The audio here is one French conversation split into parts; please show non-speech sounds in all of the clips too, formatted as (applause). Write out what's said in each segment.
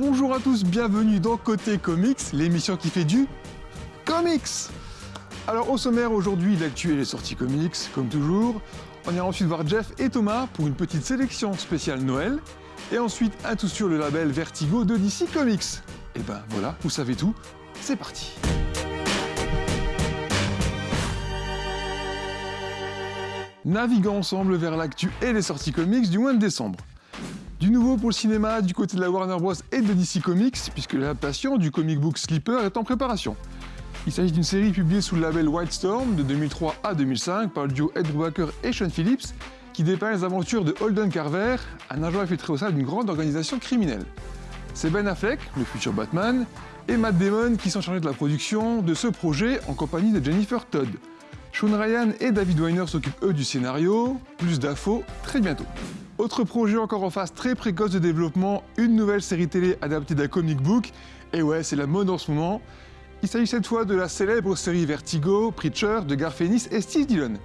Bonjour à tous, bienvenue dans Côté Comics, l'émission qui fait du comics Alors au sommaire aujourd'hui, l'actu et les sorties comics, comme toujours. On ira ensuite voir Jeff et Thomas pour une petite sélection spéciale Noël. Et ensuite, un tout sur le label Vertigo de DC Comics. Et ben voilà, vous savez tout, c'est parti Naviguons ensemble vers l'actu et les sorties comics du mois de décembre. Du nouveau pour le cinéma du côté de la Warner Bros et de DC Comics, puisque l'adaptation du comic book Sleeper est en préparation. Il s'agit d'une série publiée sous le label Wildstorm de 2003 à 2005 par le duo Ed Brubaker et Sean Phillips, qui dépeint les aventures de Holden Carver, un agent infiltré au sein d'une grande organisation criminelle. C'est Ben Affleck, le futur Batman, et Matt Damon qui sont chargés de la production de ce projet en compagnie de Jennifer Todd. Sean Ryan et David Weiner s'occupent eux du scénario, plus d'infos très bientôt. Autre projet encore en phase très précoce de développement, une nouvelle série télé adaptée d'un comic book, et ouais c'est la mode en ce moment. Il s'agit cette fois de la célèbre série Vertigo, Preacher de Garth Ennis et Steve Dillon.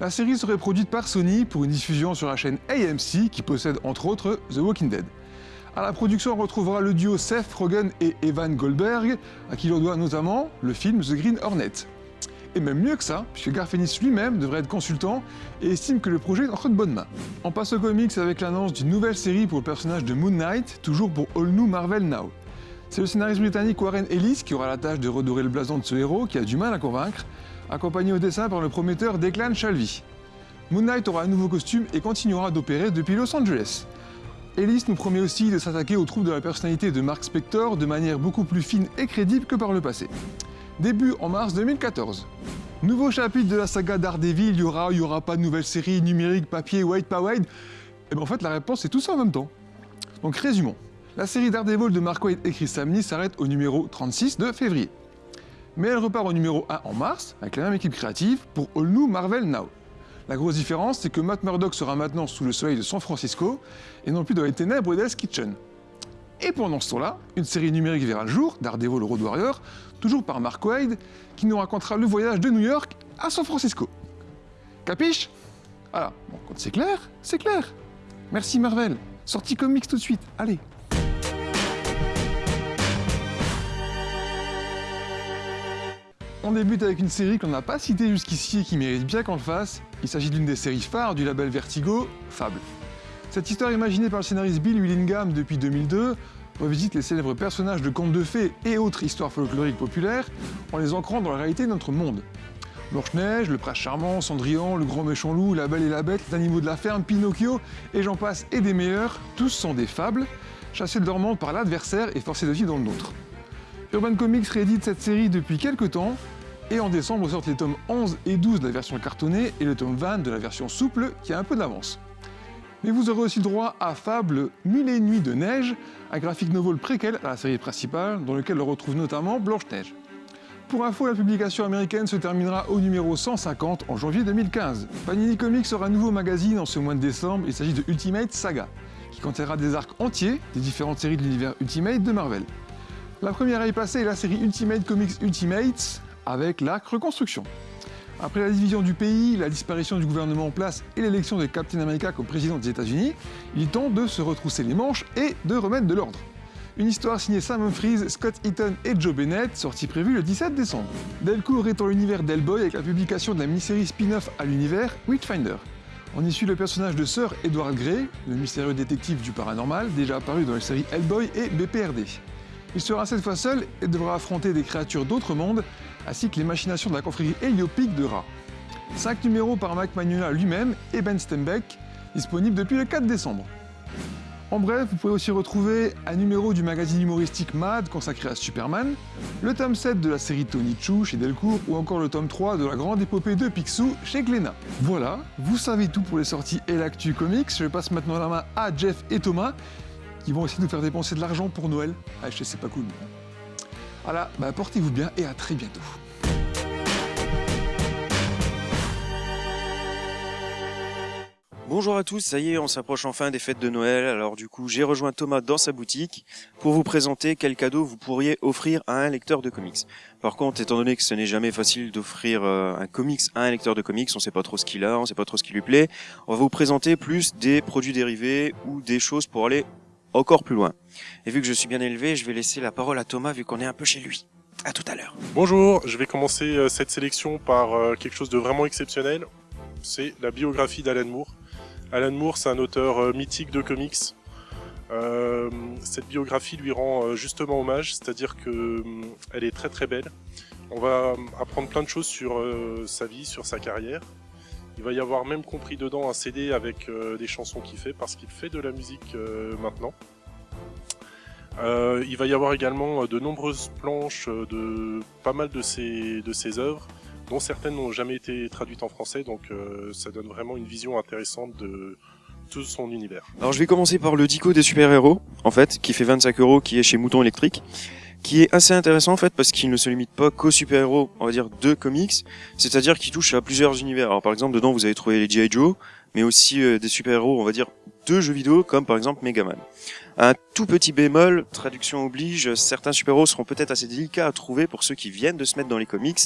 La série serait produite par Sony pour une diffusion sur la chaîne AMC qui possède entre autres The Walking Dead. À la production, on retrouvera le duo Seth Rogen et Evan Goldberg, à qui l'on doit notamment le film The Green Hornet. Et même mieux que ça, puisque Garfenis lui-même devrait être consultant et estime que le projet est entre de bonnes mains. On passe aux comics avec l'annonce d'une nouvelle série pour le personnage de Moon Knight, toujours pour All New Marvel Now. C'est le scénariste britannique Warren Ellis qui aura la tâche de redorer le blason de ce héros qui a du mal à convaincre, accompagné au dessin par le prometteur Declan Shalvey. Moon Knight aura un nouveau costume et continuera d'opérer depuis Los Angeles. Ellis nous promet aussi de s'attaquer aux troupes de la personnalité de Mark Spector de manière beaucoup plus fine et crédible que par le passé début en mars 2014. Nouveau chapitre de la saga Daredevil, il y aura, il y aura pas de nouvelle série numérique, papier, white, pas white Et bien en fait la réponse c'est tout ça en même temps. Donc résumons. La série Daredevil de Mark Waid et Chris Samney s'arrête au numéro 36 de février. Mais elle repart au numéro 1 en mars, avec la même équipe créative, pour All New Marvel Now. La grosse différence, c'est que Matt Murdock sera maintenant sous le soleil de San Francisco, et non plus dans les ténèbres d'Hell's Kitchen. Et pendant ce temps-là, une série numérique verra le jour, Daredevil Road Warrior, toujours par Mark Wade, qui nous racontera le voyage de New York à San Francisco. Capiche? Voilà, bon, quand c'est clair, c'est clair. Merci Marvel. Sortie comics tout de suite, allez On débute avec une série qu'on n'a pas citée jusqu'ici et qui mérite bien qu'on le fasse. Il s'agit d'une des séries phares du label Vertigo, Fable. Cette histoire imaginée par le scénariste Bill Willingham depuis 2002 revisite les célèbres personnages de contes de fées et autres histoires folkloriques populaires en les ancrant dans la réalité de notre monde. Blanche-Neige, le prince charmant, Cendrillon, le grand méchant loup, la belle et la bête, les animaux de la ferme, Pinocchio, et j'en passe, et des meilleurs, tous sont des fables, chassés de leur monde par l'adversaire et forcés de vivre dans le nôtre. Urban Comics réédite cette série depuis quelques temps, et en décembre sortent les tomes 11 et 12 de la version cartonnée et le tome 20 de la version souple qui a un peu d'avance. Mais vous aurez aussi droit à Fable Mille et Nuits de Neige, un graphique novel préquel à la série principale, dans lequel on retrouve notamment Blanche-Neige. Pour info, la publication américaine se terminera au numéro 150 en janvier 2015. Panini Comics sera un nouveau magazine en ce mois de décembre, il s'agit de Ultimate Saga, qui contiendra des arcs entiers des différentes séries de l'univers Ultimate de Marvel. La première à y passer est la série Ultimate Comics Ultimates, avec l'arc Reconstruction. Après la division du pays, la disparition du gouvernement en place et l'élection de Captain America comme président des États-Unis, il tente de se retrousser les manches et de remettre de l'ordre. Une histoire signée Sam Humphries, Scott Eaton et Joe Bennett, sortie prévue le 17 décembre. Delcourt est dans l'univers d'Hellboy avec la publication de la mini-série spin-off à l'univers Witchfinder. On y suit le personnage de Sir Edward Grey, le mystérieux détective du paranormal, déjà apparu dans les séries Hellboy et BPRD. Il sera cette fois seul et devra affronter des créatures d'autres mondes, ainsi que les machinations de la confrérie héliopique de Ra. 5 numéros par Mac Magnola lui-même et Ben Stembeck, disponibles depuis le 4 décembre. En bref, vous pouvez aussi retrouver un numéro du magazine humoristique Mad consacré à Superman, le tome 7 de la série Tony Chou chez Delcourt ou encore le tome 3 de la grande épopée de Picsou chez Glénat. Voilà, vous savez tout pour les sorties et l'actu comics. Je passe maintenant la main à Jeff et Thomas qui vont essayer de nous faire dépenser de l'argent pour Noël. Ah, je sais, c'est pas cool. Voilà, bah, portez-vous bien et à très bientôt. Bonjour à tous, ça y est, on s'approche enfin des fêtes de Noël. Alors du coup, j'ai rejoint Thomas dans sa boutique pour vous présenter quel cadeau vous pourriez offrir à un lecteur de comics. Par contre, étant donné que ce n'est jamais facile d'offrir euh, un comics à un lecteur de comics, on sait pas trop ce qu'il a, on sait pas trop ce qui lui plaît, on va vous présenter plus des produits dérivés ou des choses pour aller encore plus loin. Et vu que je suis bien élevé, je vais laisser la parole à Thomas vu qu'on est un peu chez lui. À tout à l'heure. Bonjour, je vais commencer euh, cette sélection par euh, quelque chose de vraiment exceptionnel. C'est la biographie d'Alan Moore. Alan Moore, c'est un auteur euh, mythique de comics. cette biographie lui rend justement hommage, c'est-à-dire que elle est très très belle. On va apprendre plein de choses sur sa vie, sur sa carrière. Il va y avoir même compris dedans un CD avec des chansons qu'il fait, parce qu'il fait de la musique maintenant. Euh, il va y avoir également euh, de nombreuses planches euh, de pas mal de ses, de ses œuvres, dont certaines n'ont jamais été traduites en français, donc ça donne vraiment une vision intéressante de tout son univers. Alors je vais commencer par le dico des super-héros, en fait, qui fait 25 euros, qui est chez Mouton Électrique, qui est assez intéressant en fait parce qu'il ne se limite pas qu'aux super-héros, on va dire, de comics, c'est-à-dire qu'il touche à plusieurs univers. Alors par exemple, dedans vous avez trouvé les G.I. Joe, mais aussi des super-héros, on va dire, de jeux vidéo, comme par exemple Megaman. Un tout petit bémol, traduction oblige, certains super-héros seront peut-être assez délicats à trouver pour ceux qui viennent de se mettre dans les comics.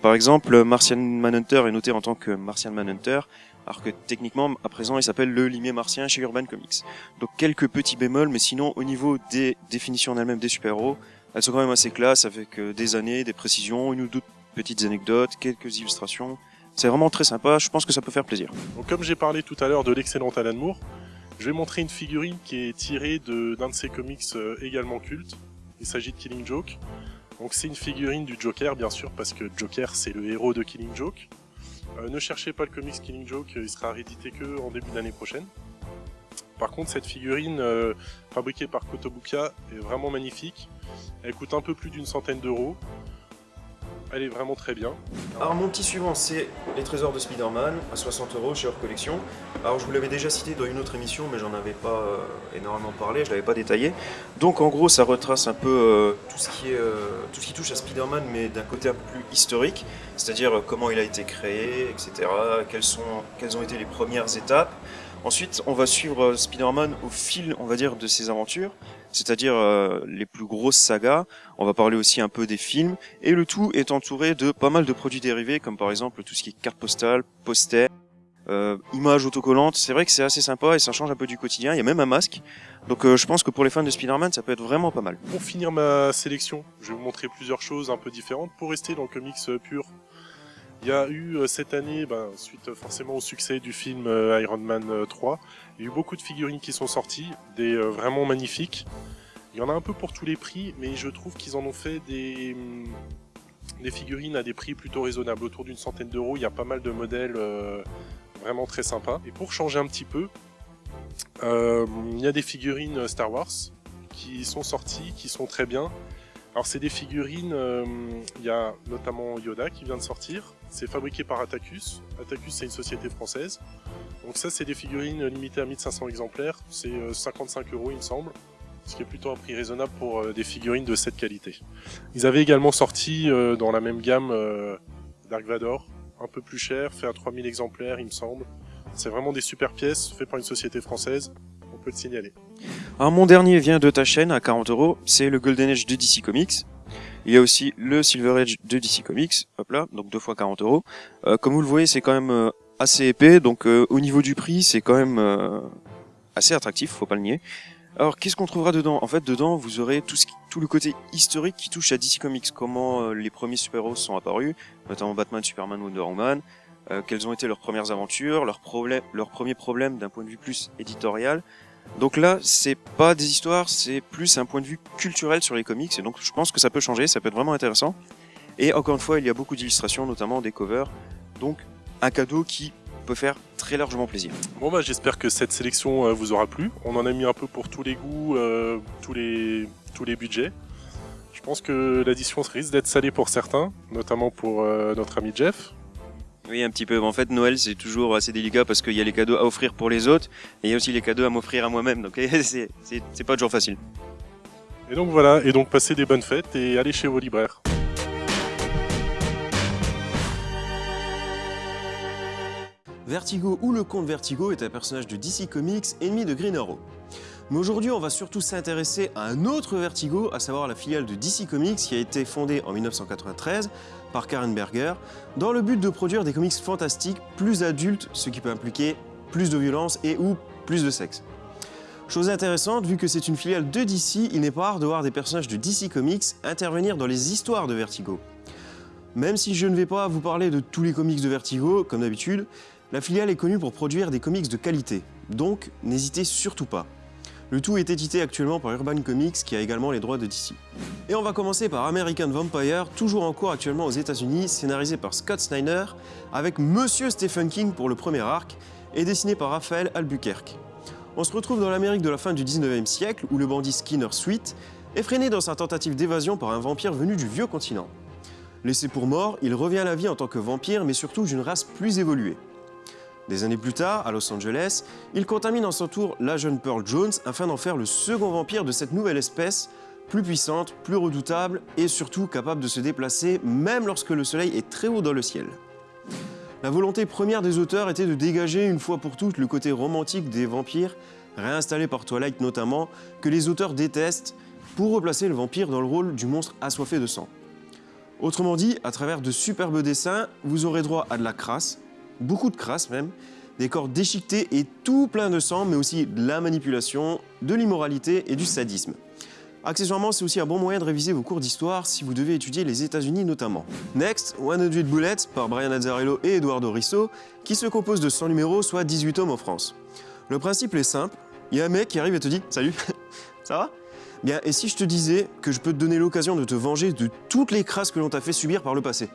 Par exemple, Martian Manhunter est noté en tant que Martian Manhunter, alors que techniquement, à présent, il s'appelle le limier martien chez Urban Comics. Donc quelques petits bémols, mais sinon, au niveau des définitions en elles-mêmes des super-héros, elles sont quand même assez classes, avec euh, des années, des précisions, une ou deux petites anecdotes, quelques illustrations. C'est vraiment très sympa, je pense que ça peut faire plaisir. Donc comme j'ai parlé tout à l'heure de l'excellent Alan Moore, je vais montrer une figurine qui est tirée d'un de, ses comics euh, également culte. Il s'agit de Killing Joke. Donc c'est une figurine du Joker, bien sûr, parce que Joker c'est le héros de Killing Joke. Euh, ne cherchez pas le comics Killing Joke, il sera réédité que en début d'année prochaine. Par contre, cette figurine euh, fabriquée par Kotobuka est vraiment magnifique. Elle coûte un peu plus d'une centaine d'euros elle est vraiment très bien. Alors mon petit suivant c'est les trésors de Spider-Man à 60 euros chez Hors Collection. Alors je vous l'avais déjà cité dans une autre émission mais j'en avais pas euh, énormément parlé, je l'avais pas détaillé. Donc en gros ça retrace un peu euh, tout, ce qui est, euh, tout ce qui touche à Spider-Man mais d'un côté un peu plus historique, c'est-à-dire comment il a été créé, etc. Quelles, sont, quelles ont été les premières étapes. Ensuite, on va suivre Spider-Man au fil, on va dire, de ses aventures, c'est-à-dire euh, les plus grosses sagas. On va parler aussi un peu des films, et le tout est entouré de pas mal de produits dérivés, comme par exemple tout ce qui est carte postale, posters, euh, images autocollantes. C'est vrai que c'est assez sympa et ça change un peu du quotidien. Il y a même un masque. Donc euh, je pense que pour les fans de Spider-Man, ça peut être vraiment pas mal. Pour finir ma sélection, je vais vous montrer plusieurs choses un peu différentes pour rester dans le comics pur il y a eu euh, cette année, ben, suite euh, forcément au succès du film euh, Iron Man 3, il y a eu beaucoup de figurines qui sont sorties, des vraiment magnifiques. Il y en a un peu pour tous les prix, mais je trouve qu'ils en ont fait des, des figurines à des prix plutôt raisonnables, autour d'une centaine d'euros. Il y a pas mal de modèles vraiment très sympas. Et pour changer un petit peu, il y a des figurines Star Wars qui sont sorties, qui sont très bien. Alors c'est des figurines, il y a notamment Yoda qui vient de sortir, c'est fabriqué par Atacus. Atacus, c'est une société française. Donc ça, c'est des figurines limitées à 1500 exemplaires. C'est 55 euh, euros, il me semble. Ce qui est plutôt un prix raisonnable pour euh, des figurines de cette qualité. Ils avaient également sorti euh, dans la même gamme Dark Vador, un peu plus cher, fait à 3000 exemplaires, il me semble. C'est vraiment des super pièces, faites par une société française. On peut le signaler. Alors mon dernier vient de ta chaîne à 40 euros. C'est le Golden Age de DC Comics. Il y a aussi le Silver Age de DC Comics, hop là, donc deux fois 40 euros. Euh, comme vous le voyez, c'est quand même euh, assez épais, donc euh, au niveau du prix, c'est quand même assez attractif, faut pas le nier. Alors, qu'est-ce qu'on trouvera dedans? En fait, dedans, vous aurez tout, le côté historique qui touche à DC Comics, comment les premiers super-héros sont apparus, notamment Batman, Superman, Wonder Woman, quelles ont été leurs premières aventures, leurs premiers problèmes d'un point de vue plus éditorial, donc là, c'est pas des histoires, c'est plus un point de vue culturel sur les comics, et donc je pense que ça peut changer, ça peut être vraiment intéressant. Et encore une fois, il y a beaucoup d'illustrations, notamment des covers, donc un cadeau qui peut faire très largement plaisir. Bon bah j'espère que cette sélection euh, vous aura plu. On en a mis un peu pour tous les goûts, euh, tous, les, budgets. Je pense que l'édition risque d'être salée pour certains, notamment pour euh, notre ami Jeff. Oui, un petit peu. En fait, Noël, c'est toujours assez délicat parce qu'il y a les cadeaux à offrir pour les autres et il y a aussi les cadeaux à m'offrir à moi-même. Donc, (laughs) c'est pas toujours facile. Et donc voilà, et donc passez des bonnes fêtes et allez chez vos libraires. Vertigo ou le comte Vertigo est un personnage de DC Comics, ennemi de Green Arrow. Mais aujourd'hui, on va surtout s'intéresser à un autre Vertigo, à savoir la filiale de DC Comics qui a été fondée en 1993 par Karen Berger, dans le but de produire des comics fantastiques plus adultes, ce qui peut impliquer plus de violence et ou plus de sexe. Chose intéressante, vu que c'est une filiale de DC, il n'est pas rare de voir des personnages de DC Comics intervenir dans les histoires de Vertigo. Même si je ne vais pas vous parler de tous les comics de Vertigo, comme d'habitude, la filiale est connue pour produire des comics de qualité, donc n'hésitez surtout pas. Le tout est édité actuellement par Urban Comics qui a également les droits de DC. Et on va commencer par American Vampire, toujours en cours actuellement aux États-Unis, scénarisé par Scott Snyder, avec Monsieur Stephen King pour le premier arc, et dessiné par Raphaël Albuquerque. On se retrouve dans l'Amérique de la fin du 19e siècle où le bandit Skinner Sweet est freiné dans sa tentative d'évasion par un vampire venu du vieux continent. Laissé pour mort, il revient à la vie en tant que vampire, mais surtout d'une race plus évoluée. Des années plus tard, à Los Angeles, il contamine en son tour la jeune Pearl Jones afin d'en faire le second vampire de cette nouvelle espèce, plus puissante, plus redoutable et surtout capable de se déplacer même lorsque le soleil est très haut dans le ciel. La volonté première des auteurs était de dégager une fois pour toutes le côté romantique des vampires, réinstallé par Twilight notamment, que les auteurs détestent, pour replacer le vampire dans le rôle du monstre assoiffé de sang. Autrement dit, à travers de superbes dessins, vous aurez droit à de la crasse, beaucoup de crasse même, des corps déchiquetés et tout plein de sang, mais aussi de la manipulation, de l'immoralité et du sadisme. Accessoirement, c'est aussi un bon moyen de réviser vos cours d'histoire si vous devez étudier les États-Unis notamment. Next, 100 Bullets par Brian Azzarello et Eduardo Risso, qui se compose de 100 numéros, soit 18 tomes en France. Le principe est simple, il y a un mec qui arrive et te dit « Salut, (laughs) ça va ?» Bien, et si je te disais que je peux te donner l'occasion de te venger de toutes les crasses que l'on t'a fait subir par le passé?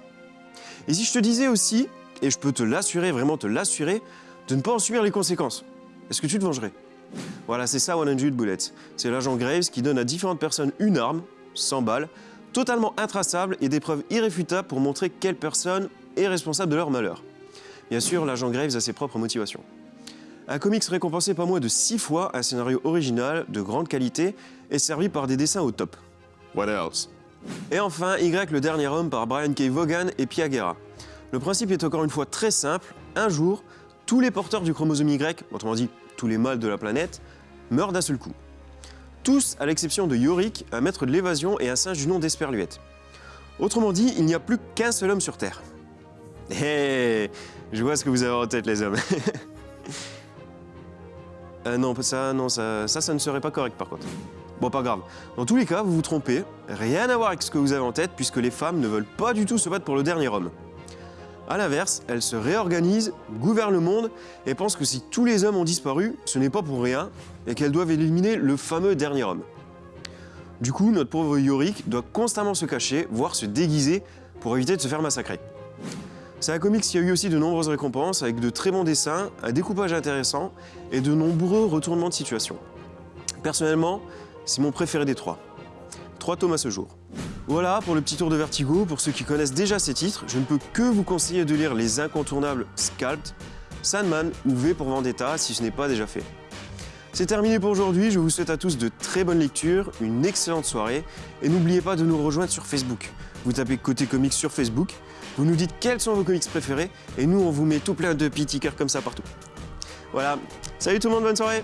Et si je te disais aussi, et je peux te l'assurer, vraiment te l'assurer, de ne pas en subir les conséquences Est-ce que tu te vengerais? Voilà, c'est ça 100 Bullets. C'est l'agent Graves qui donne à différentes personnes une arme, 100 balles, totalement intraçable et des preuves irréfutables pour montrer quelle personne est responsable de leur malheur. Bien sûr, l'agent Graves a ses propres motivations. Un comics récompensé pas moins de 6 fois, un scénario original, de grande qualité, et servi par des dessins au top. What else? Et enfin, Y, le dernier homme par Brian K. Vaughan et Pia Guerra. Le principe est encore une fois très simple. Un jour, tous les porteurs du chromosome Y, autrement dit tous les mâles de la planète, meurent d'un seul coup. Tous, à l'exception de Yorick, un maître de l'évasion et un singe du nom d'Esperluette. Autrement dit, il n'y a plus qu'un seul homme sur Terre. Hé, je vois ce que vous avez en tête, les hommes. (laughs) euh, non, ça, non, ça, ça, ça ne serait pas correct, par contre. Bon, pas grave. Dans tous les cas, vous vous trompez. Rien à voir avec ce que vous avez en tête, puisque les femmes ne veulent pas du tout se battre pour le dernier homme. A l'inverse, elle se réorganise, gouverne le monde et pense que si tous les hommes ont disparu, ce n'est pas pour rien et qu'elles doivent éliminer le fameux dernier homme. Du coup, notre pauvre Yorick doit constamment se cacher, voire se déguiser pour éviter de se faire massacrer. C'est un comics qui a eu aussi de nombreuses récompenses avec de très bons dessins, un découpage intéressant et de nombreux retournements de situation. Personnellement, c'est mon préféré des trois. Trois tomes à ce jour. Voilà pour le petit tour de Vertigo. Pour ceux qui connaissent déjà ces titres, je ne peux que vous conseiller de lire les incontournables Scalped, Sandman ou V pour Vendetta si ce n'est pas déjà fait. C'est terminé pour aujourd'hui, je vous souhaite à tous de très bonnes lectures, une excellente soirée et n'oubliez pas de nous rejoindre sur Facebook. Vous tapez Côté Comics sur Facebook, vous nous dites quels sont vos comics préférés et nous on vous met tout plein de petits cœurs comme ça partout. Voilà, salut tout le monde, bonne soirée